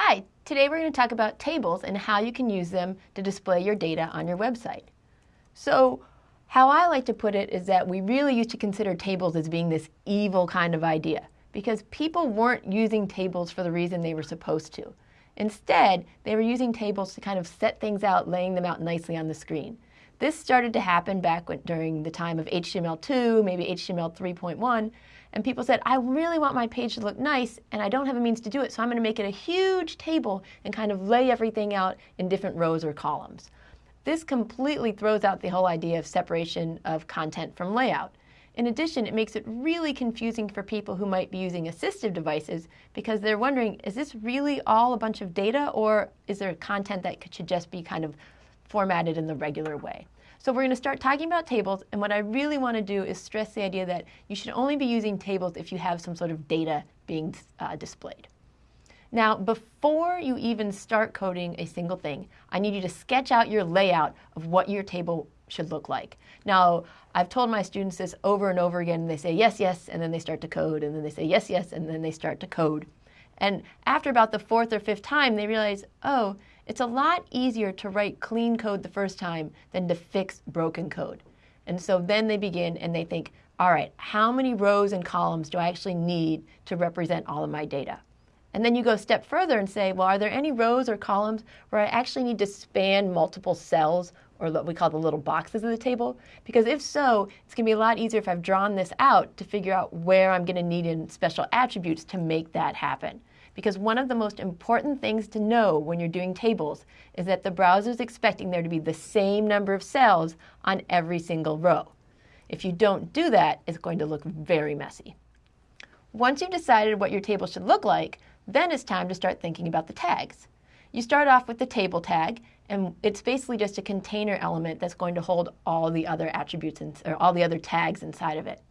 Hi, today we're going to talk about tables and how you can use them to display your data on your website. So how I like to put it is that we really used to consider tables as being this evil kind of idea because people weren't using tables for the reason they were supposed to. Instead, they were using tables to kind of set things out, laying them out nicely on the screen. This started to happen back when, during the time of HTML2, maybe HTML 3.1, and people said, I really want my page to look nice, and I don't have a means to do it, so I'm going to make it a huge table and kind of lay everything out in different rows or columns. This completely throws out the whole idea of separation of content from layout. In addition, it makes it really confusing for people who might be using assistive devices because they're wondering, is this really all a bunch of data or is there content that should just be kind of formatted in the regular way? So we're going to start talking about tables, and what I really want to do is stress the idea that you should only be using tables if you have some sort of data being uh, displayed. Now, before you even start coding a single thing, I need you to sketch out your layout of what your table should look like. Now, I've told my students this over and over again, and they say yes, yes, and then they start to code, and then they say yes, yes, and then they start to code. And after about the fourth or fifth time, they realize, oh, it's a lot easier to write clean code the first time than to fix broken code. And so then they begin and they think, all right, how many rows and columns do I actually need to represent all of my data? And then you go a step further and say, well, are there any rows or columns where I actually need to span multiple cells or what we call the little boxes of the table? Because if so, it's going to be a lot easier if I've drawn this out to figure out where I'm going to need in special attributes to make that happen because one of the most important things to know when you're doing tables is that the browser is expecting there to be the same number of cells on every single row. If you don't do that, it's going to look very messy. Once you've decided what your table should look like, then it's time to start thinking about the tags. You start off with the table tag, and it's basically just a container element that's going to hold all the other attributes in, or all the other tags inside of it.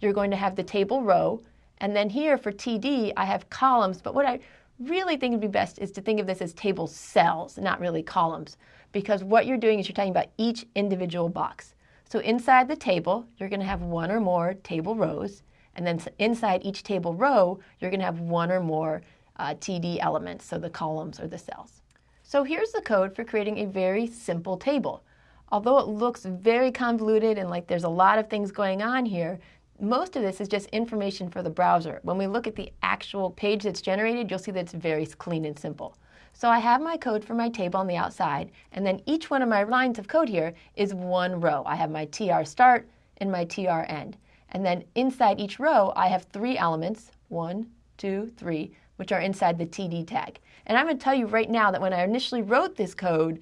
You're going to have the table row, and then here for TD, I have columns, but what I really think would be best is to think of this as table cells, not really columns, because what you're doing is you're talking about each individual box. So inside the table, you're going to have one or more table rows, and then inside each table row, you're going to have one or more uh, TD elements, so the columns or the cells. So here's the code for creating a very simple table. Although it looks very convoluted and like there's a lot of things going on here, most of this is just information for the browser. When we look at the actual page that's generated, you'll see that it's very clean and simple. So I have my code for my table on the outside, and then each one of my lines of code here is one row. I have my tr start and my tr end. And then inside each row, I have three elements, one, two, three, which are inside the TD tag. And I'm going to tell you right now that when I initially wrote this code,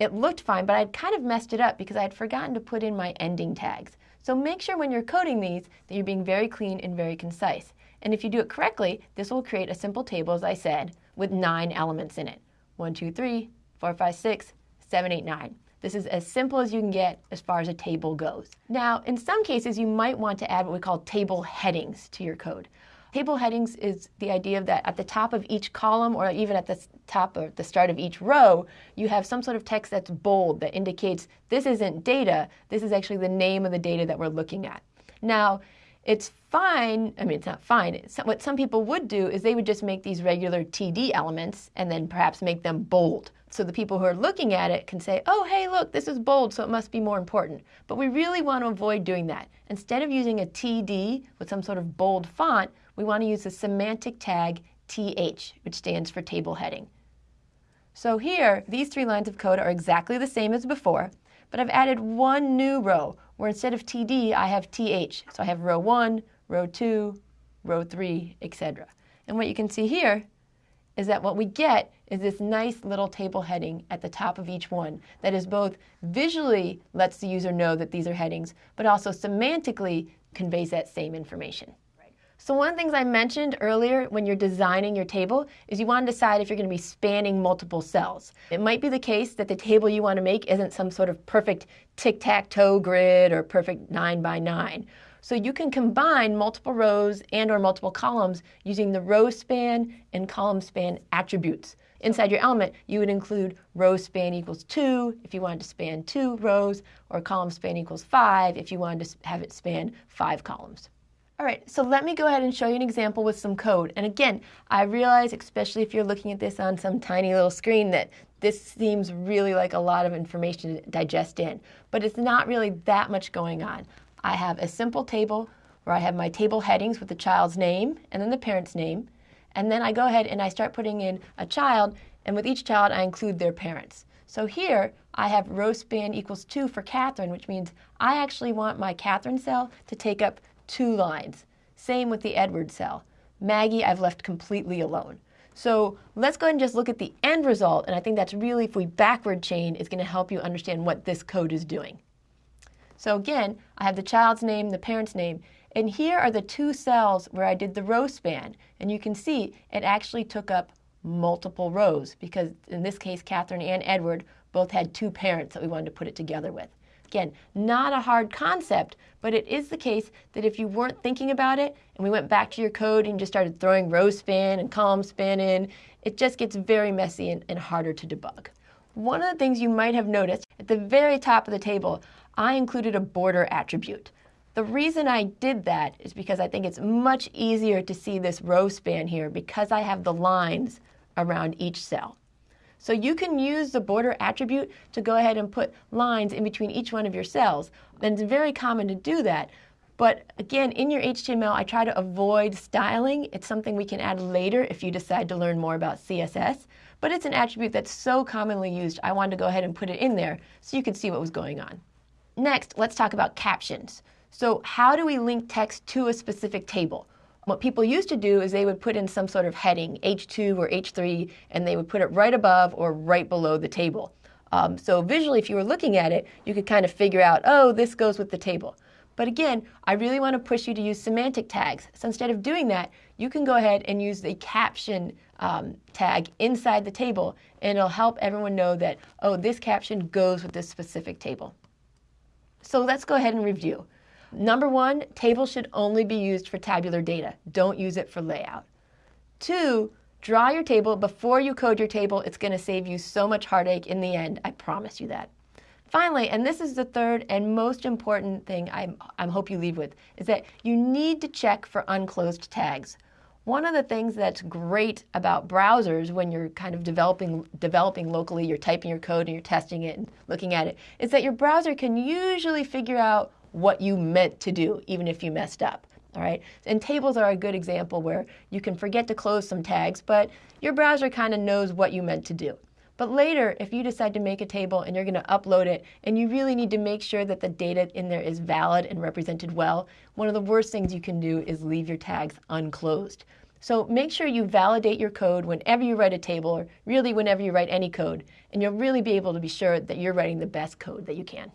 it looked fine, but I'd kind of messed it up because I had forgotten to put in my ending tags. So make sure when you're coding these that you're being very clean and very concise. And if you do it correctly, this will create a simple table, as I said, with nine elements in it. One, two, three, four, five, six, seven, eight, nine. This is as simple as you can get as far as a table goes. Now, in some cases, you might want to add what we call table headings to your code. Table headings is the idea that at the top of each column or even at the top or the start of each row, you have some sort of text that's bold that indicates this isn't data, this is actually the name of the data that we're looking at. Now, it's fine, I mean, it's not fine. It's, what some people would do is they would just make these regular TD elements and then perhaps make them bold. So the people who are looking at it can say, oh, hey, look, this is bold, so it must be more important. But we really want to avoid doing that. Instead of using a TD with some sort of bold font, we want to use the semantic tag TH, which stands for table heading. So here, these three lines of code are exactly the same as before, but I've added one new row where instead of TD, I have TH. So I have row 1, row 2, row 3, etc. And what you can see here is that what we get is this nice little table heading at the top of each one that is both visually lets the user know that these are headings, but also semantically conveys that same information. So one of the things I mentioned earlier when you're designing your table is you want to decide if you're going to be spanning multiple cells. It might be the case that the table you want to make isn't some sort of perfect tic-tac-toe grid or perfect 9 by 9. So you can combine multiple rows and or multiple columns using the row span and column span attributes. Inside your element, you would include row span equals 2 if you wanted to span 2 rows, or column span equals 5 if you wanted to have it span 5 columns. All right, so let me go ahead and show you an example with some code. And again, I realize, especially if you're looking at this on some tiny little screen, that this seems really like a lot of information to digest in. But it's not really that much going on. I have a simple table where I have my table headings with the child's name and then the parent's name. And then I go ahead and I start putting in a child, and with each child I include their parents. So here I have row span equals 2 for Catherine, which means I actually want my Catherine cell to take up two lines. Same with the Edward cell. Maggie, I've left completely alone. So let's go ahead and just look at the end result, and I think that's really, if we backward chain, is going to help you understand what this code is doing. So again, I have the child's name, the parent's name, and here are the two cells where I did the row span, and you can see it actually took up multiple rows because in this case, Catherine and Edward both had two parents that we wanted to put it together with. Again, not a hard concept, but it is the case that if you weren't thinking about it and we went back to your code and just started throwing row span and column span in, it just gets very messy and, and harder to debug. One of the things you might have noticed at the very top of the table, I included a border attribute. The reason I did that is because I think it's much easier to see this row span here because I have the lines around each cell. So you can use the border attribute to go ahead and put lines in between each one of your cells. And it's very common to do that. But again, in your HTML, I try to avoid styling. It's something we can add later if you decide to learn more about CSS. But it's an attribute that's so commonly used, I wanted to go ahead and put it in there so you could see what was going on. Next, let's talk about captions. So how do we link text to a specific table? What people used to do is they would put in some sort of heading, H2 or H3, and they would put it right above or right below the table. Um, so visually, if you were looking at it, you could kind of figure out, oh, this goes with the table. But again, I really want to push you to use semantic tags. So instead of doing that, you can go ahead and use the caption um, tag inside the table, and it'll help everyone know that, oh, this caption goes with this specific table. So let's go ahead and review. Number one, tables should only be used for tabular data. Don't use it for layout. Two, draw your table before you code your table. It's going to save you so much heartache in the end. I promise you that. Finally, and this is the third and most important thing I, I hope you leave with, is that you need to check for unclosed tags. One of the things that's great about browsers when you're kind of developing developing locally, you're typing your code and you're testing it and looking at it, is that your browser can usually figure out what you meant to do, even if you messed up. All right, and tables are a good example where you can forget to close some tags, but your browser kind of knows what you meant to do. But later, if you decide to make a table and you're going to upload it, and you really need to make sure that the data in there is valid and represented well, one of the worst things you can do is leave your tags unclosed. So make sure you validate your code whenever you write a table, or really whenever you write any code, and you'll really be able to be sure that you're writing the best code that you can.